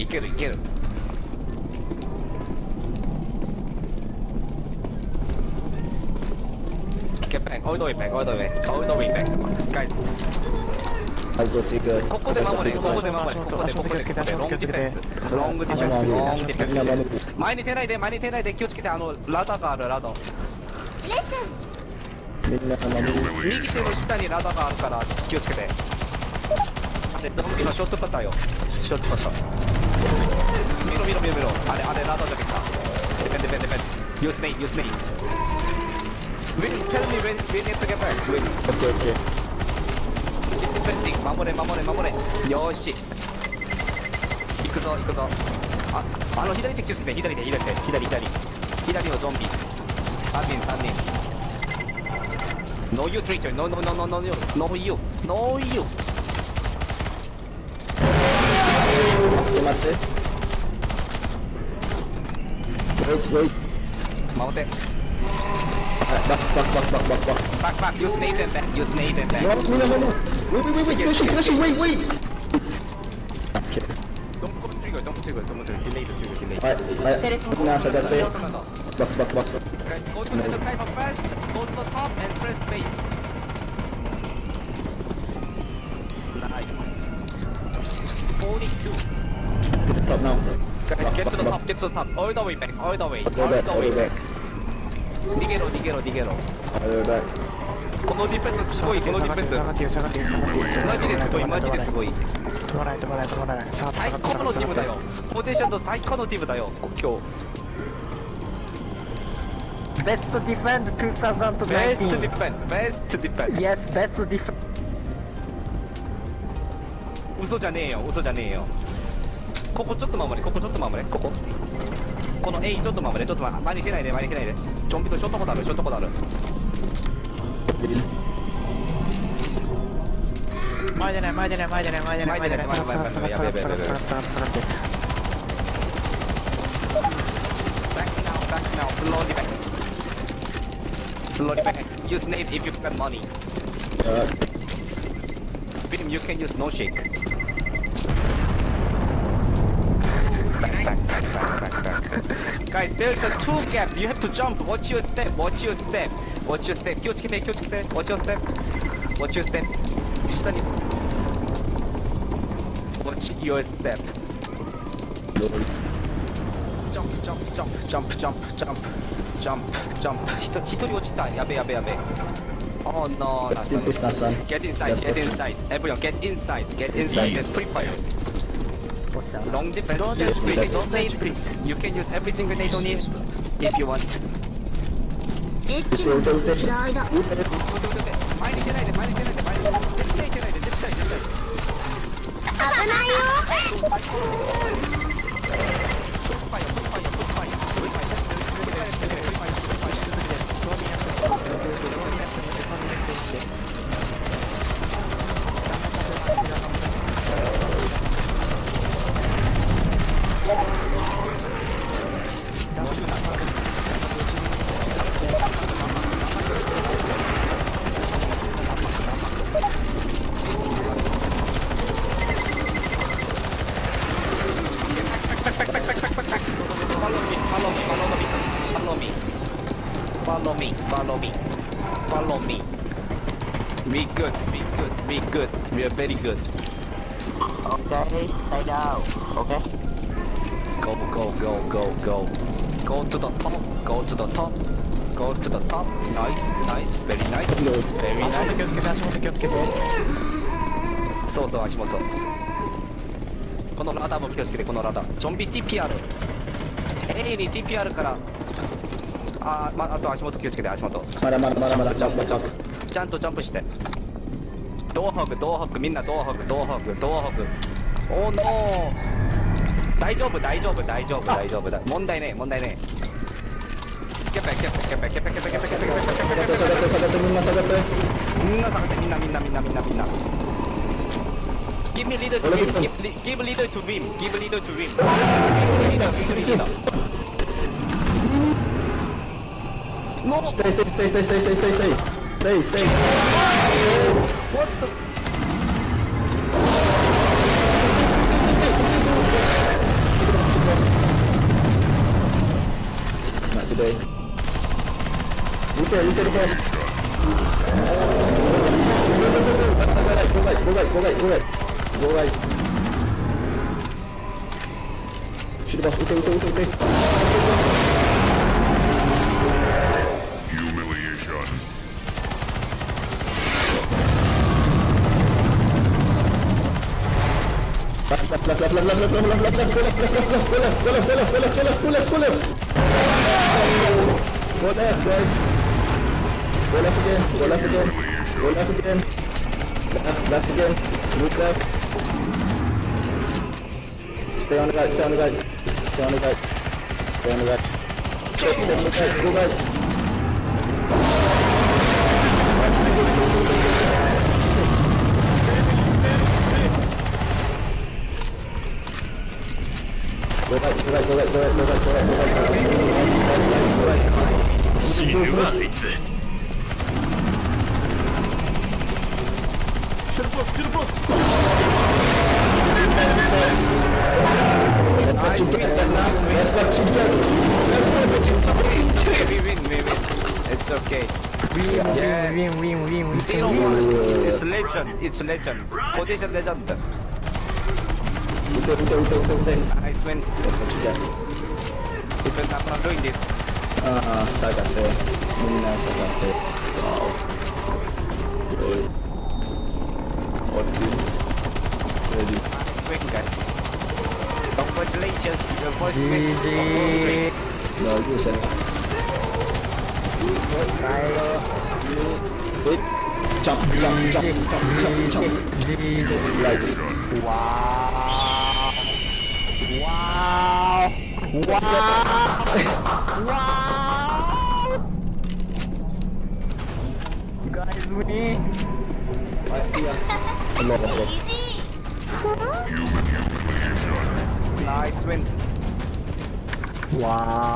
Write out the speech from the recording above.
いけるいける。Get back, all the way back, all the way, all the way back. Guys, はいこっち行く。ここで守れ、ここで守れ、ここで、ここで、ここで、ロングディフェンス、ロングディフェンス、ロングディフみんな守ェンス。前に出ないで、前に出ないで、気をつけて、あの、ラダがある、ラダ。みんな右手の下にラダがあるから、気をつけて。で、ゾンビのショットパターよ。ショットパター。見ろ見ろ見ろ見ろ。あれ、あれ、ラダだけか。ディフェンディフェンディフェン。ユースネイ、ユースネイ。When, tell me 守れ守れ守れ。よーし。行くぞ行くぞ。ああの左手気をつけて左手左手左左。左のゾンビ。3人3人。No you traitor no no no no no no no you no you 待って待って Wait wait 守ってはいバックバックバックバックバックバック back back use nade and back use nade and back No, no, no, no, no. Wait, wait, wait, wait. Flashing, flashing, wait, wait. Okay. Don't go trigger don't go trigger don't go trigger delay the trigger delay はい、はい。nasa dati. Back, back, back. Guys, go to the type of fast, go to the to the top. All the way back, all the way, All the all way back, the all way the way back. 逃げろ、逃げろ、逃げろ。All the way back. このディフェンスすごい、このディフェンス。下がってよ下がってよ下がってよマジですごい、マジですごい。止まらない止まらない止まらない最高のチームだよ。ポテンシャルの最高のチームだよ、今ベストディフェンド日。ベストディ2019フェンベストディフェン Yes ベストディフェン嘘じゃねえよ、嘘じゃねえよ。ここちょっと守れ、ここちょっと守れ、ここ。この A ちょっと守れ、ちょっと。前に出ないで、前に出ないで。ちょんぴとショットコードある、ショットコードある。前でない前でない前でない前でない前でない下がって下がって下がって下がって下がって下がって下がって Back now, back now, slowly back. Slowly back. Use nade if you've got money. Uh, With him, you can use no shake. Back, Guys, there's a two gap. You have to jump. Watch your step. Watch your step. Watch your step. Watch your step. Watch your step. Watch your step. 시다니. Watch your step. Jump, jump, jump, jump, jump, jump, jump, jump. 히토 히토리 오치다. 야베 야베 야베. Oh no, that's. Get inside, get inside. Everyone, get inside, get inside. There's free fire. Long defense Don't Use use free don't nade use please. You can use every single nade on it If you want エッチな嫌いだ前に出ないで前に出ないで前に出ないで絶対出ないで絶対絶対危ないよ follow me. We good, we good, we good, we are very good. Okay stay down Okay Go, go, go, go, go. Go to the top, go to the top, go to the top. Nice, nice, very nice, very 足元気を nice. つけて足元気をつけてそうそう、足元。このラダーも気をつけて、このラダー。ゾンビ TPR。A に TPR から。あー、まあと足元気をつけて、足元。Mara, mara, mara, ジャン mara. プジャンプジャンプちゃんと。ジャンプして。ドアホグドアホグみんなドアホグドアホグドアホグおーノー。大丈夫大丈夫大丈夫大丈夫。だ問題ねえ問題ねえ。キャペキャペキャペキャペキャペキャペキャペキャペキャペキャペ Sagat, sagat, sagat, minna, sagat. みんな下がって。みんなみんなみんなみんなみんな Give me leader to win. give, li- give leader to win. Give leader to win. Give leader give leader No! Três, três, três, três, três, três, três, três. Três, três. What the... Not today. Luther, Luther, Luther. Go right, go right, go right, go right. Go right. Shoot the boss. Luther, Luther, Luther, Luther. Go left, guys. Go left again, go left again, go left again. Left, left again, move left. Stay on the right, stay on the right, stay on the right, stay on the right. Stay, on the right. Go right, go right, go right, go right, go right, go right, go right, go right, go right. 死ぬわあいつ That's what you get, That's what you get. That's what you get. It's okay, we win, we win. It's okay. Yes. Win, win, win, win. Zero one. It's legend. It's legend. Position legend. Ute, ute, ute, ute, ute. Nice man. Yes, what you got? People keep on doing this. Ah, uh, sagate. Mina sagate. Wow. Good. Okay. Ready. Quick guys. Congratulations, your first win. GG. No, you said. Wait. Chop, chop, chop, chop, chop, chop. Like. Wow. Wow! Wow! wow! You guys win! I see ya. I love it. Human, human, human. Nice win. Wow.